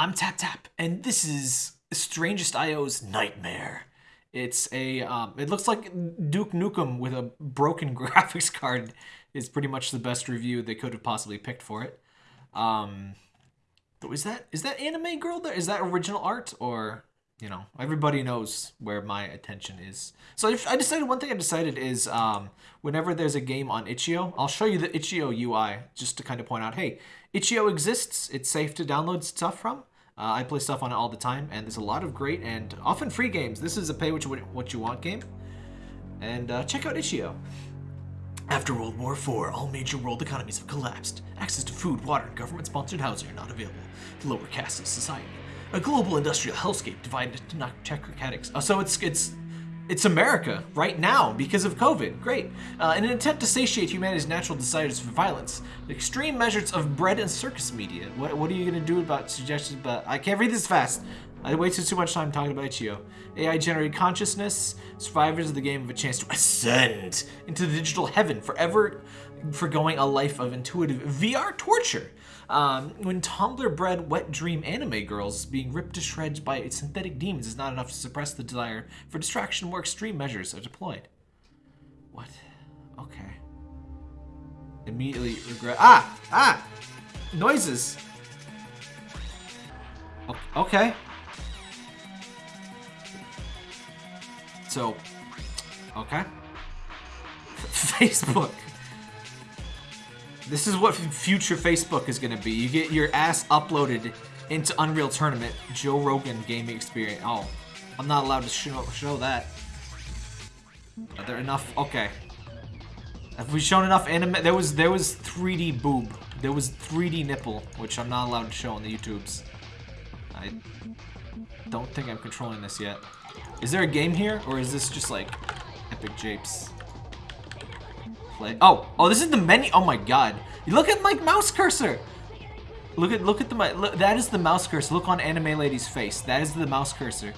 I'm Tap Tap, and this is Strangest IO's Nightmare. It's a, um, it looks like Duke Nukem with a broken graphics card is pretty much the best review they could have possibly picked for it. Um, is that, is that anime girl there? Is that original art or, you know, everybody knows where my attention is. So I decided, one thing I decided is, um, whenever there's a game on itch.io, I'll show you the itch.io UI just to kind of point out, hey, itch.io exists. It's safe to download stuff from. Uh, I play stuff on it all the time, and there's a lot of great and often free games. This is a pay what you, what you want game. And uh, check out itch.io. After World War IV, all major world economies have collapsed. Access to food, water, and government-sponsored housing are not available The lower castes of society. A global industrial hellscape divided into technocratics. Uh, so it's it's it's America right now because of COVID. Great. Uh, in an attempt to satiate humanity's natural desires for violence, extreme measures of bread and circus media. What, what are you going to do about suggestions? But I can't read this fast. I wasted too much time talking about itch.io. AI-generated consciousness. Survivors of the game have a chance to ascend into the digital heaven forever forgoing a life of intuitive VR torture. Um, when Tumblr bred wet dream anime girls being ripped to shreds by synthetic demons is not enough to suppress the desire for distraction, more extreme measures are deployed. What? Okay. Immediately regret. Ah! Ah! Noises! Okay. So, okay. Facebook. This is what future Facebook is going to be. You get your ass uploaded into Unreal Tournament, Joe Rogan gaming experience. Oh, I'm not allowed to show, show that. Are there enough? Okay. Have we shown enough anime? There was there was 3D boob. There was 3D nipple, which I'm not allowed to show on the YouTubes. I don't think I'm controlling this yet. Is there a game here, or is this just like Epic Japes? Play. Oh, oh, this is the menu. Oh my god. Look at my mouse cursor. Look at look at the look, that is the mouse cursor. Look on anime lady's face. That is the mouse cursor.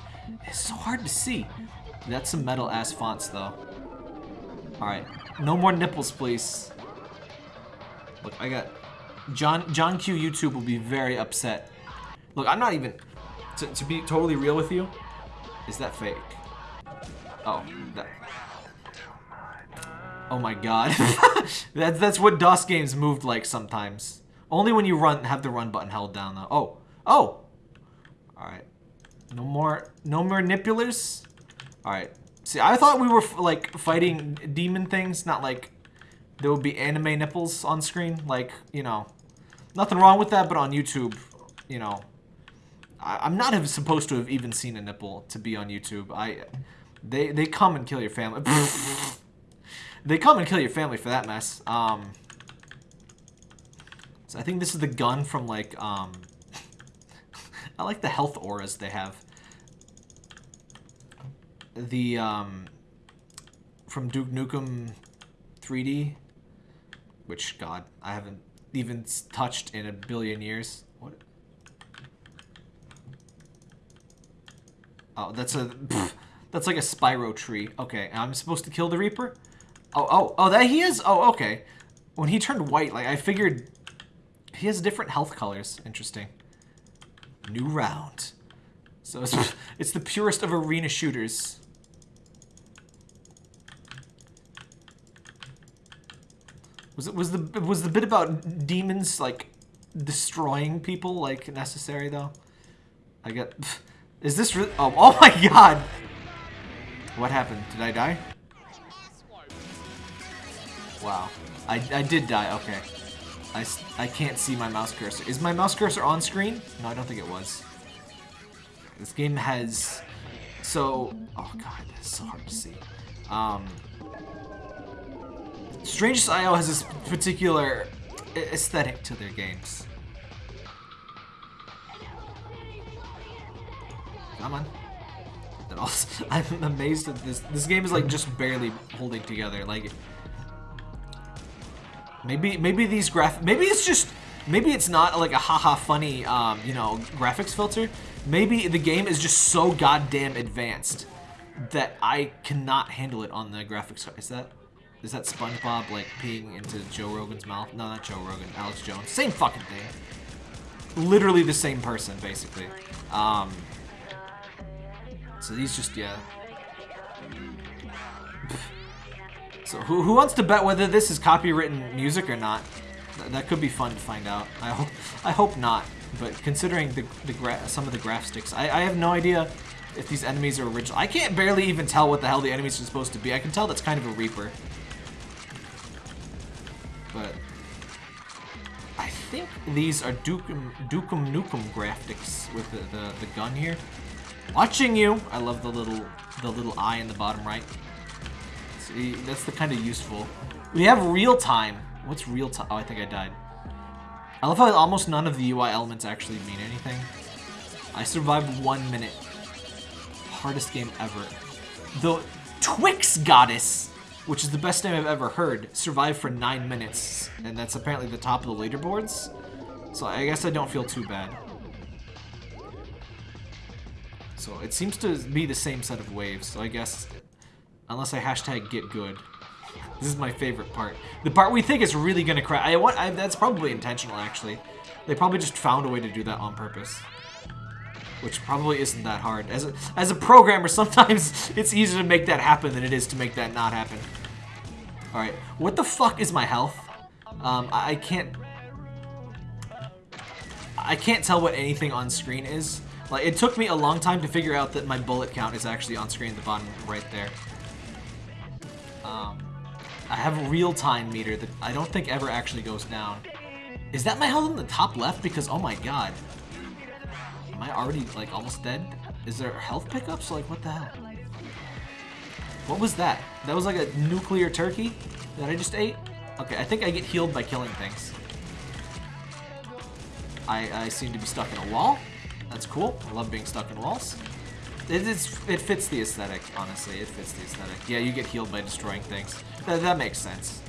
It's so hard to see. That's some metal ass fonts though. All right, no more nipples, please. Look, I got John John Q YouTube will be very upset. Look, I'm not even to, to be totally real with you. Is that fake? Oh, Oh my god. that's, that's what DOS games moved like sometimes. Only when you run have the run button held down though. Oh. Oh! Alright. No more, no more nipulars? Alright. See, I thought we were like fighting demon things, not like there would be anime nipples on screen. Like, you know, nothing wrong with that, but on YouTube, you know, I, am not supposed to have even seen a nipple to be on YouTube. I, they, they come and kill your family. They come and kill your family for that mess. Um, so I think this is the gun from, like, um... I like the health auras they have. The, um... From Duke Nukem 3D. Which, God, I haven't even touched in a billion years. What? Oh, that's a... Pff, that's like a Spyro tree. Okay, I'm supposed to kill the Reaper? Oh, oh, oh, that he is? Oh, okay. When he turned white, like, I figured he has different health colors. Interesting. New round. So it's, it's the purest of arena shooters. Was it was the was the bit about demons like destroying people like necessary though? I get. Is this really? Oh, oh my god! What happened? Did I die? Wow. I, I did die. Okay. I, I can't see my mouse cursor. Is my mouse cursor on screen? No, I don't think it was. This game has... So... Oh god, that's so hard to see. Um... Strangest IO has this particular aesthetic to their games. Come on. I'm amazed at this. This game is like just barely holding together. Like, Maybe maybe these graph maybe it's just maybe it's not like a haha funny um, you know graphics filter. Maybe the game is just so goddamn advanced that I cannot handle it on the graphics. Is that is that SpongeBob like peeing into Joe Rogan's mouth? No, not Joe Rogan. Alex Jones. Same fucking thing. literally the same person, basically. Um, so these just, yeah. So who, who wants to bet whether this is copywritten music or not? Th that could be fun to find out. I hope I hope not. But considering the, the some of the graph sticks, I, I have no idea if these enemies are original. I can't barely even tell what the hell the enemies are supposed to be. I can tell that's kind of a Reaper. But I think these are Dukem, Dukem Nukem graphics with the, the, the gun here. Watching you! I love the little the little eye in the bottom right. That's the kind of useful. We have real time. What's real time? Oh, I think I died. I love how almost none of the UI elements actually mean anything. I survived one minute. Hardest game ever. The Twix Goddess, which is the best name I've ever heard, survived for nine minutes. And that's apparently the top of the leaderboards. So I guess I don't feel too bad. So it seems to be the same set of waves. So I guess, unless I hashtag get good. This is my favorite part. The part we think is really gonna crash. I want. I, that's probably intentional, actually. They probably just found a way to do that on purpose. Which probably isn't that hard. As a, as a programmer, sometimes it's easier to make that happen than it is to make that not happen. Alright, what the fuck is my health? Um, I, I can't... I can't tell what anything on screen is. Like, it took me a long time to figure out that my bullet count is actually on screen at the bottom right there. Um, I have a real-time meter that I don't think ever actually goes down. Is that my health in the top left? Because, oh my god. Am I already, like, almost dead? Is there health pickups? Like, what the hell? What was that? That was like a nuclear turkey that I just ate? Okay, I think I get healed by killing things. I, I seem to be stuck in a wall. That's cool. I love being stuck in walls. It, it fits the aesthetic, honestly. It fits the aesthetic. Yeah, you get healed by destroying things. That, that makes sense.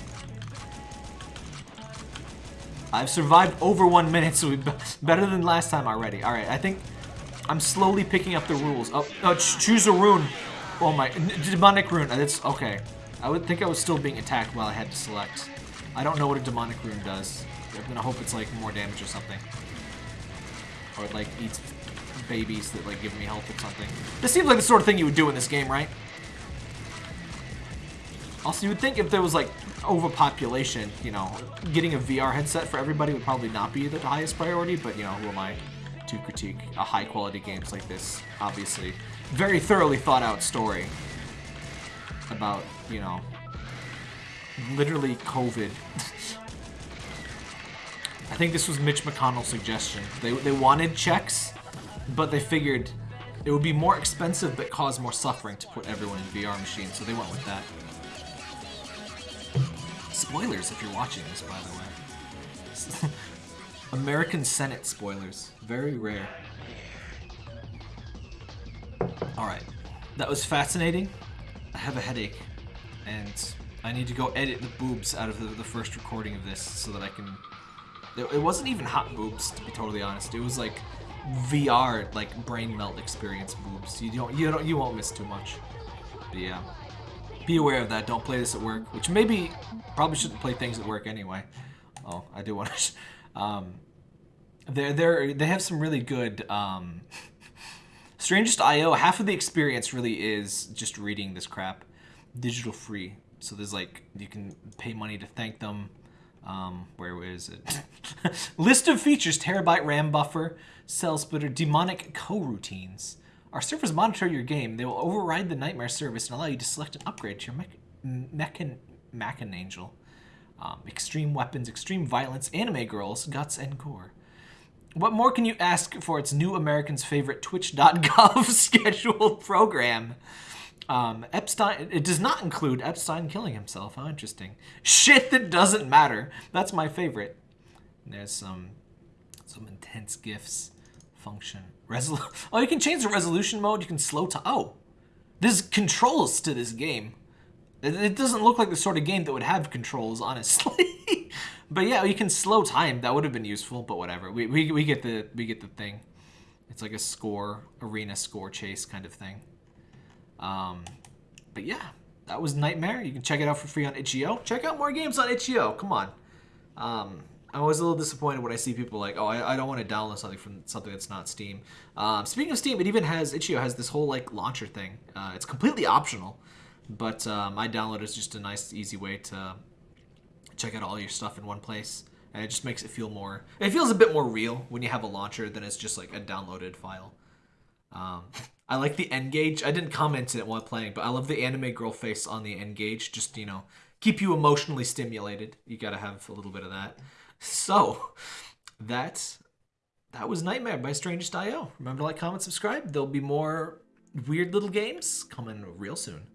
I've survived over one minute, so we've better than last time already. All right, I think I'm slowly picking up the rules. Oh, oh ch choose a rune. Oh my, demonic rune. Uh, that's okay. I would think I was still being attacked while I had to select. I don't know what a demonic rune does. I'm gonna hope it's like more damage or something. Or it like eats babies that like give me health or something. This seems like the sort of thing you would do in this game, right? Also, you would think if there was like overpopulation, you know, getting a VR headset for everybody would probably not be the highest priority, but you know, who am I to critique a high quality games like this? Obviously, very thoroughly thought out story about, you know, literally COVID. I think this was Mitch McConnell's suggestion. They, they wanted checks, but they figured it would be more expensive but cause more suffering to put everyone in VR machines, so they went with that. Spoilers if you're watching this, by the way. American Senate spoilers. Very rare. Alright. That was fascinating. I have a headache. And I need to go edit the boobs out of the, the first recording of this so that I can... It, it wasn't even hot boobs, to be totally honest. It was like VR, like brain melt experience boobs. You don't, you don't, you won't miss too much. But yeah, be aware of that. Don't play this at work. Which maybe probably shouldn't play things at work anyway. Oh, I do want to. Um, they're they're they have some really good. Um, Strangest IO. Half of the experience really is just reading this crap, digital free. So there's like you can pay money to thank them. Um, where is it? List of features: terabyte RAM buffer, cell splitter, demonic coroutines. Our servers monitor your game. They will override the Nightmare service and allow you to select an upgrade to your Mechan Machin Angel. Um, extreme weapons, extreme violence, anime girls, guts, and gore. What more can you ask for its new Americans' favorite Twitch.gov scheduled program? Um, Epstein, it does not include Epstein killing himself. How interesting. Shit that doesn't matter. That's my favorite. And there's some, some intense gifs function. Resol oh, you can change the resolution mode. You can slow to, Oh, there's controls to this game. It, it doesn't look like the sort of game that would have controls, honestly. but yeah, you can slow time. That would have been useful, but whatever. We, we, we get the we get the thing. It's like a score arena score chase kind of thing. Um, but yeah, that was Nightmare. You can check it out for free on itch.io. Check out more games on itch.io. Come on. Um, I'm always a little disappointed when I see people like, oh, I, I don't want to download something from something that's not Steam. Um, speaking of Steam, it even has Itch.io has this whole like launcher thing. Uh, it's completely optional, but um, I download is just a nice, easy way to check out all your stuff in one place, and it just makes it feel more. It feels a bit more real when you have a launcher than it's just like a downloaded file. Um, I like the N-Gage. I didn't comment it while playing, but I love the anime girl face on the N-Gage. Just you know, keep you emotionally stimulated. You gotta have a little bit of that. So, that that was Nightmare by Strangest.io. Remember to like, comment, subscribe. There'll be more weird little games coming real soon.